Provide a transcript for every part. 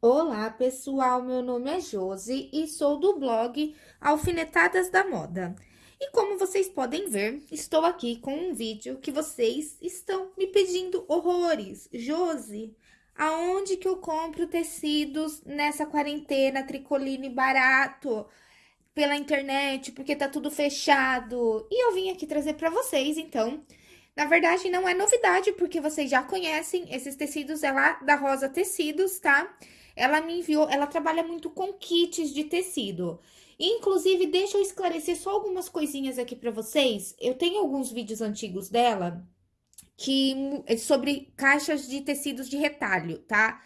Olá, pessoal. Meu nome é Josi e sou do blog Alfinetadas da Moda. E como vocês podem ver, estou aqui com um vídeo que vocês estão me pedindo horrores. Josi, aonde que eu compro tecidos nessa quarentena tricoline barato? Pela internet, porque tá tudo fechado. E eu vim aqui trazer para vocês, então... Na verdade, não é novidade, porque vocês já conhecem esses tecidos, é lá da Rosa Tecidos, tá? Ela me enviou, ela trabalha muito com kits de tecido. Inclusive, deixa eu esclarecer só algumas coisinhas aqui para vocês. Eu tenho alguns vídeos antigos dela que é sobre caixas de tecidos de retalho, tá?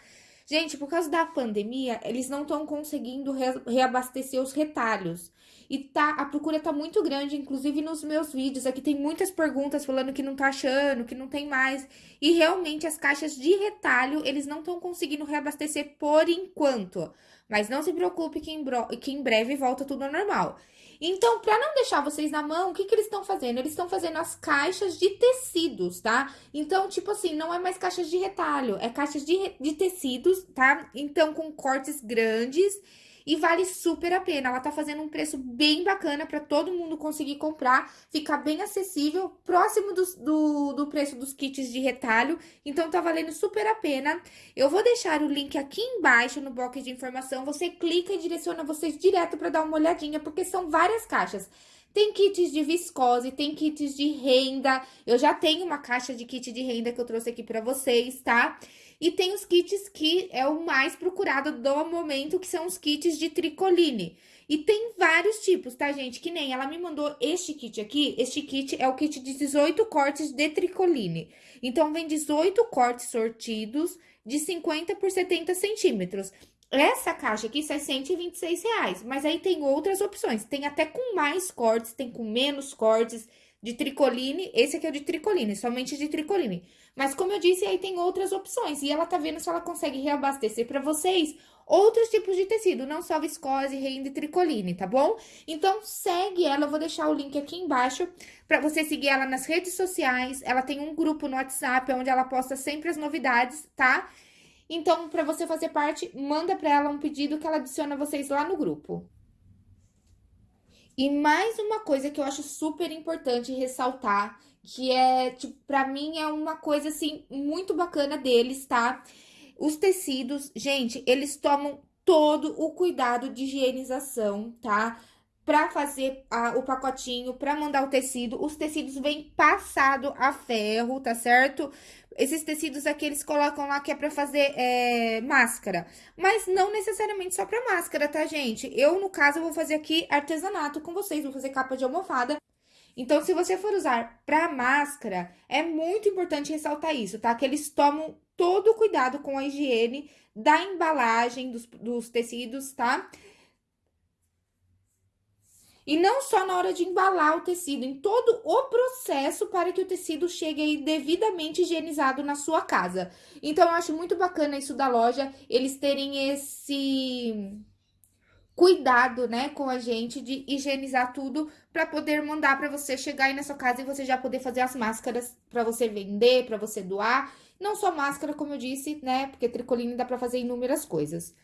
Gente, por causa da pandemia, eles não estão conseguindo re reabastecer os retalhos. E tá, a procura tá muito grande, inclusive nos meus vídeos. Aqui tem muitas perguntas falando que não tá achando, que não tem mais. E realmente as caixas de retalho, eles não estão conseguindo reabastecer por enquanto. Mas não se preocupe que em, que em breve volta tudo ao normal. Então, para não deixar vocês na mão, o que, que eles estão fazendo? Eles estão fazendo as caixas de tecidos, tá? Então, tipo assim, não é mais caixas de retalho, é caixas de, de tecidos, tá? Então, com cortes grandes e vale super a pena. Ela tá fazendo um preço bem bacana para todo mundo conseguir comprar, ficar bem acessível, próximo do, do, do, preço dos kits de retalho. Então, tá valendo super a pena. Eu vou deixar o link aqui embaixo no box de informação. Você clica e direciona vocês direto para dar uma olhadinha, porque são várias caixas. Tem kits de viscose, tem kits de renda. Eu já tenho uma caixa de kit de renda que eu trouxe aqui para vocês, tá? E tem os kits que é o mais procurado do momento, que são os kits de tricoline. E tem vários tipos, tá, gente? Que nem ela me mandou este kit aqui. Este kit é o kit de 18 cortes de tricoline. Então, vem 18 cortes sortidos de 50 por 70 centímetros. Essa caixa aqui sai 126 reais, mas aí tem outras opções. Tem até com mais cortes, tem com menos cortes de tricoline. Esse aqui é o de tricoline, somente de tricoline. Mas como eu disse, aí tem outras opções. E ela tá vendo se ela consegue reabastecer para vocês outros tipos de tecido, não só viscose, renda e tricoline, tá bom? Então, segue ela, eu vou deixar o link aqui embaixo para você seguir ela nas redes sociais. Ela tem um grupo no WhatsApp onde ela posta sempre as novidades, tá? Então, para você fazer parte, manda para ela um pedido que ela adiciona vocês lá no grupo. E mais uma coisa que eu acho super importante ressaltar, que é, tipo, pra mim é uma coisa, assim, muito bacana deles, tá? Os tecidos, gente, eles tomam todo o cuidado de higienização, tá? Pra fazer a, o pacotinho, pra mandar o tecido, os tecidos vêm passado a ferro, tá certo? Esses tecidos aqui, eles colocam lá que é pra fazer é, máscara. Mas não necessariamente só pra máscara, tá, gente? Eu, no caso, vou fazer aqui artesanato com vocês. Vou fazer capa de almofada. Então, se você for usar pra máscara, é muito importante ressaltar isso, tá? Que eles tomam todo o cuidado com a higiene da embalagem dos, dos tecidos, tá? E não só na hora de embalar o tecido, em todo o processo para que o tecido chegue aí devidamente higienizado na sua casa. Então, eu acho muito bacana isso da loja, eles terem esse cuidado, né, com a gente de higienizar tudo para poder mandar para você chegar aí na sua casa e você já poder fazer as máscaras para você vender, para você doar. Não só máscara, como eu disse, né, porque tricoline dá para fazer inúmeras coisas.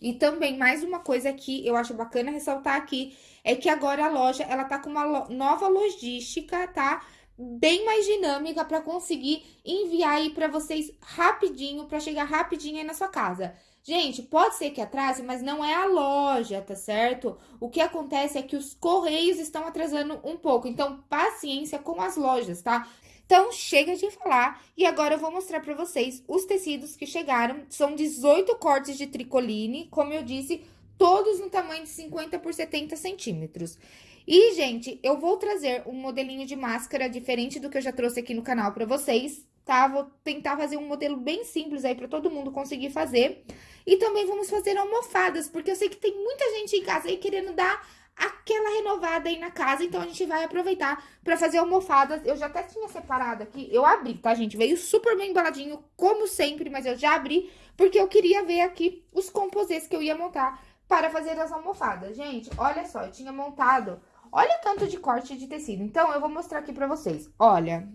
E também, mais uma coisa que eu acho bacana ressaltar aqui, é que agora a loja, ela tá com uma nova logística, tá? Bem mais dinâmica para conseguir enviar aí para vocês rapidinho, para chegar rapidinho aí na sua casa. Gente, pode ser que atrase, mas não é a loja, tá certo? O que acontece é que os correios estão atrasando um pouco, então paciência com as lojas, tá? Então, chega de falar e agora eu vou mostrar para vocês os tecidos que chegaram. São 18 cortes de tricoline, como eu disse, todos no tamanho de 50 por 70 centímetros. E, gente, eu vou trazer um modelinho de máscara diferente do que eu já trouxe aqui no canal para vocês, tá? Vou tentar fazer um modelo bem simples aí para todo mundo conseguir fazer. E também vamos fazer almofadas, porque eu sei que tem muita gente em casa aí querendo dar aquela renovada aí na casa, então a gente vai aproveitar pra fazer almofadas. Eu já até tinha separado aqui, eu abri, tá, gente? Veio super bem embaladinho, como sempre, mas eu já abri, porque eu queria ver aqui os composês que eu ia montar para fazer as almofadas. Gente, olha só, eu tinha montado, olha o tanto de corte de tecido. Então, eu vou mostrar aqui pra vocês. Olha,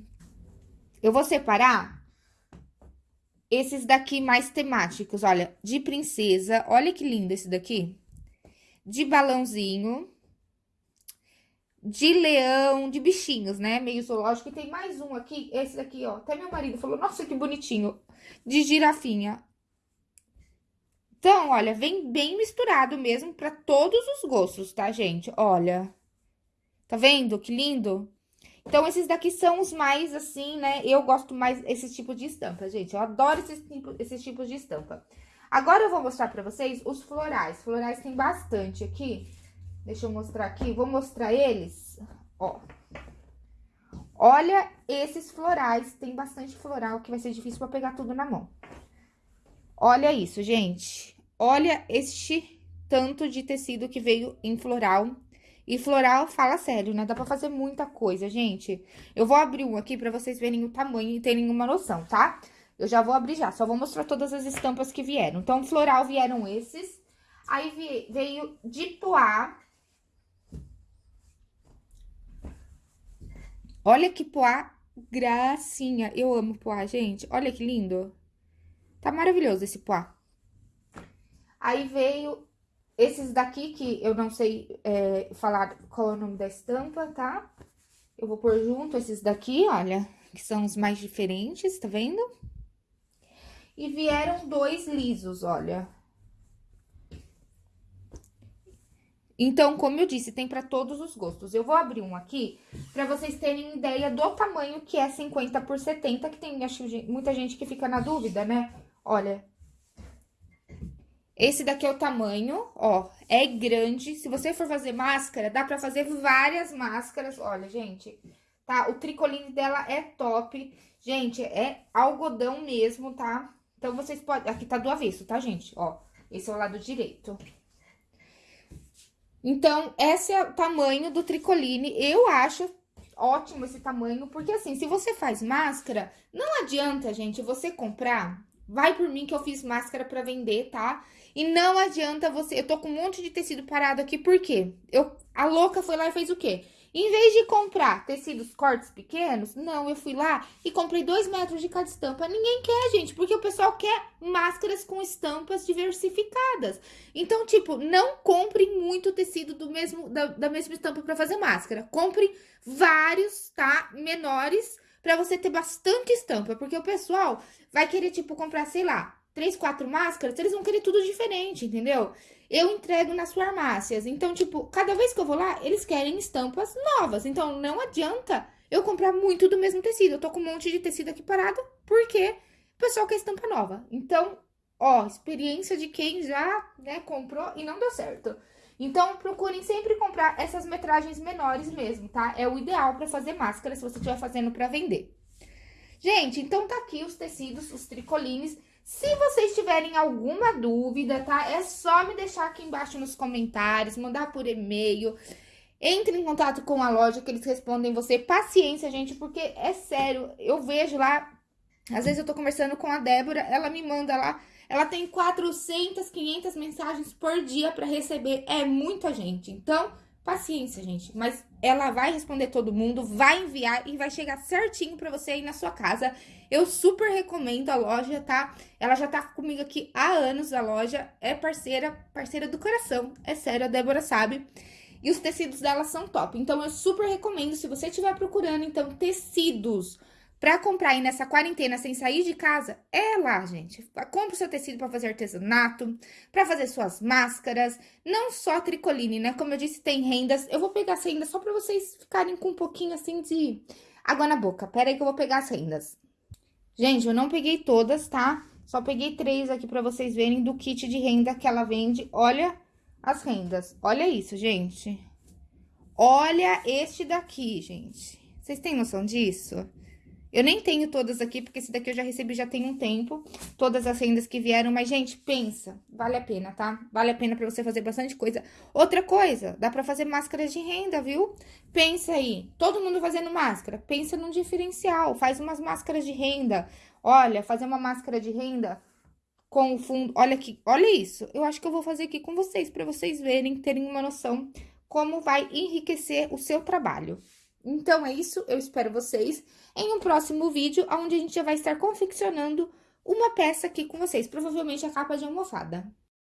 eu vou separar esses daqui mais temáticos, olha, de princesa, olha que lindo esse daqui. De balãozinho, de leão, de bichinhos, né? Meio zoológico. E tem mais um aqui, esse daqui, ó. Até meu marido falou, nossa, que bonitinho. De girafinha. Então, olha, vem bem misturado mesmo para todos os gostos, tá, gente? Olha. Tá vendo que lindo? Então, esses daqui são os mais, assim, né? Eu gosto mais esse tipo de estampa, gente. Eu adoro esses, tipo, esses tipos de estampa. Agora, eu vou mostrar pra vocês os florais. Florais tem bastante aqui. Deixa eu mostrar aqui. Vou mostrar eles. Ó. Olha esses florais. Tem bastante floral que vai ser difícil pra pegar tudo na mão. Olha isso, gente. Olha este tanto de tecido que veio em floral. E floral, fala sério, né? Dá pra fazer muita coisa, gente. Eu vou abrir um aqui pra vocês verem o tamanho e terem uma noção, tá? Eu já vou abrir já, só vou mostrar todas as estampas que vieram. Então, floral vieram esses. Aí veio de poá. Olha que poá gracinha. Eu amo poá, gente. Olha que lindo. Tá maravilhoso esse poá. Aí veio esses daqui, que eu não sei é, falar qual é o nome da estampa, tá? Eu vou pôr junto esses daqui, olha, que são os mais diferentes, tá vendo? E vieram dois lisos, olha. Então, como eu disse, tem para todos os gostos. Eu vou abrir um aqui para vocês terem ideia do tamanho que é 50 por 70, que tem, acho, muita gente que fica na dúvida, né? Olha, esse daqui é o tamanho, ó, é grande. Se você for fazer máscara, dá pra fazer várias máscaras. Olha, gente, tá? O tricoline dela é top. Gente, é algodão mesmo, tá? Então, vocês podem... Aqui tá do avesso, tá, gente? Ó, esse é o lado direito. Então, esse é o tamanho do tricoline. Eu acho ótimo esse tamanho, porque assim, se você faz máscara, não adianta, gente, você comprar Vai por mim que eu fiz máscara para vender, tá? E não adianta você... Eu tô com um monte de tecido parado aqui, por quê? Eu, a louca foi lá e fez o quê? Em vez de comprar tecidos cortes pequenos, não, eu fui lá e comprei dois metros de cada estampa. Ninguém quer, gente, porque o pessoal quer máscaras com estampas diversificadas. Então, tipo, não compre muito tecido do mesmo, da, da mesma estampa para fazer máscara. Compre vários, tá? Menores para você ter bastante estampa, porque o pessoal vai querer, tipo, comprar, sei lá, três, quatro máscaras, eles vão querer tudo diferente, entendeu? Eu entrego nas farmácias, então, tipo, cada vez que eu vou lá, eles querem estampas novas, então não adianta eu comprar muito do mesmo tecido. Eu tô com um monte de tecido aqui parado, porque o pessoal quer estampa nova. Então, ó, experiência de quem já, né, comprou e não deu certo. Então, procurem sempre comprar essas metragens menores mesmo, tá? É o ideal para fazer máscara se você estiver fazendo para vender. Gente, então tá aqui os tecidos, os tricolines. Se vocês tiverem alguma dúvida, tá? É só me deixar aqui embaixo nos comentários, mandar por e-mail. Entre em contato com a loja que eles respondem você. Paciência, gente, porque é sério, eu vejo lá... Às vezes eu tô conversando com a Débora, ela me manda lá ela tem 400, 500 mensagens por dia para receber. É muita gente. Então, paciência, gente. Mas ela vai responder todo mundo, vai enviar e vai chegar certinho para você aí na sua casa. Eu super recomendo a loja, tá? Ela já tá comigo aqui há anos, a loja é parceira, parceira do coração. É sério, a Débora sabe. E os tecidos dela são top. Então, eu super recomendo, se você estiver procurando, então, tecidos Pra comprar aí nessa quarentena sem sair de casa, é lá, gente. Compre o seu tecido para fazer artesanato, para fazer suas máscaras, não só tricoline, né? Como eu disse, tem rendas. Eu vou pegar as rendas só para vocês ficarem com um pouquinho assim de água na boca. Pera aí que eu vou pegar as rendas. Gente, eu não peguei todas, tá? Só peguei três aqui para vocês verem do kit de renda que ela vende. Olha as rendas. Olha isso, gente. Olha este daqui, gente. Vocês têm noção disso? Eu nem tenho todas aqui, porque esse daqui eu já recebi já tem um tempo. Todas as rendas que vieram. Mas, gente, pensa. Vale a pena, tá? Vale a pena pra você fazer bastante coisa. Outra coisa, dá pra fazer máscaras de renda, viu? Pensa aí. Todo mundo fazendo máscara. Pensa num diferencial. Faz umas máscaras de renda. Olha, fazer uma máscara de renda com o fundo... Olha aqui, olha isso. Eu acho que eu vou fazer aqui com vocês, pra vocês verem, terem uma noção como vai enriquecer o seu trabalho. Então, é isso. Eu espero vocês em um próximo vídeo, onde a gente já vai estar confeccionando uma peça aqui com vocês, provavelmente a capa de almofada.